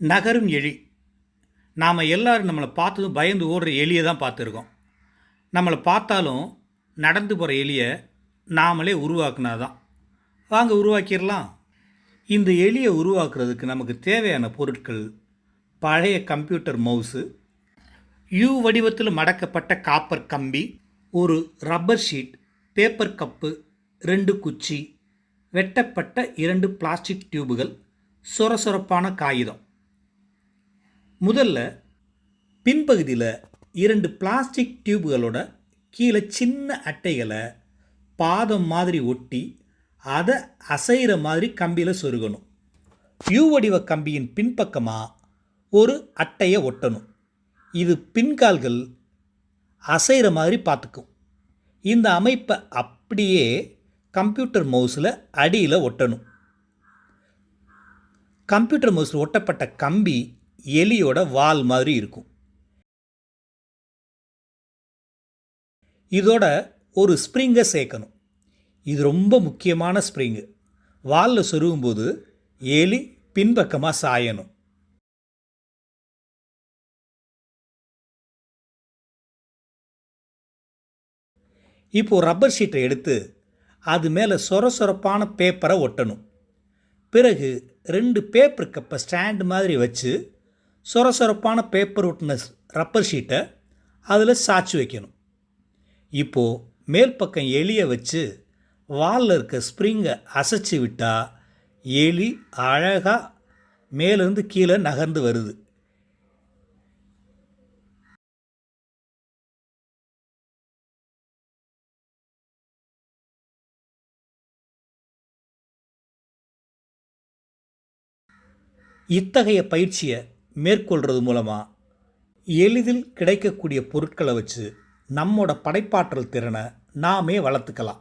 நகரும் எலி. நாம் எல்லோரும் நம்மளை பார்த்ததும் பயந்து ஓடுற எலியை தான் பார்த்துருக்கோம். நம்மளை பார்த்தாலும் நடந்து போகிற எலியை நாமளே உருவாக்குனா தான் வாங்க உருவாக்கிடலாம். இந்த எலியை உருவாக்குறதுக்கு நமக்கு தேவையான பொருட்கள் பழைய கம்ப்யூட்டர் மவுஸு யூ வடிவத்தில் மடக்கப்பட்ட காப்பர் கம்பி ஒரு ரப்பர் ஷீட் பேப்பர் கப்பு ரெண்டு குச்சி வெட்டப்பட்ட இரண்டு பிளாஸ்டிக் டியூபுகள் சொரசொரப்பான காகிதம். முதல்ல பின்பகுதியில் இரண்டு பிளாஸ்டிக் டியூப்களோட கீழே சின்ன அட்டைகளை பாதம் மாதிரி ஒட்டி அதை அசைகிற மாதிரி கம்பியில் சொருகணும். யூ வடிவ கம்பியின் பின்பக்கமாக ஒரு அட்டையை ஒட்டணும். இது பின்கால்கள் அசைகிற மாதிரி பார்த்துக்கும். இந்த அமைப்பை அப்படியே கம்ப்யூட்டர் மவுஸில் அடியில் ஒட்டணும். கம்ப்யூட்டர் மவுஸில் ஒட்டப்பட்ட கம்பி எலியோட வால் மாதிரி இருக்கும். இதோட ஒரு ஸ்ப்ரிங்கை சேர்க்கணும். இது ரொம்ப முக்கியமான ஸ்ப்ரிங்கு. வாலில் சொருகும்போது எலி பின்பக்கமாக சாயணும். இப்போது ரப்பர் ஷீட்டை எடுத்து அது மேலே சொர சொரப்பான பேப்பரை ஒட்டணும். பிறகு ரெண்டு பேப்பர் கப்பை ஸ்டாண்டு மாதிரி வச்சு சொர சொரப்பான பேப்பர் ஒட்டின ரப்பர் ஷீட்டை அதில் சாய்ச்சி வைக்கணும். இப்போது மேல் பக்கம் எலியை வச்சு வாலில் இருக்க ஸ்ப்ரிங்கை அசைச்சி விட்டால் எலி அழகாக மேலேருந்து கீழே நகர்ந்து வருது. இத்தகைய பயிற்சியை மேற்கொள்கிறது மூலமாக எளிதில் கிடைக்கக்கூடிய பொருட்களை வச்சு நம்மோட படைப்பாற்றல் திறனை நாமே வளர்த்துக்கலாம்.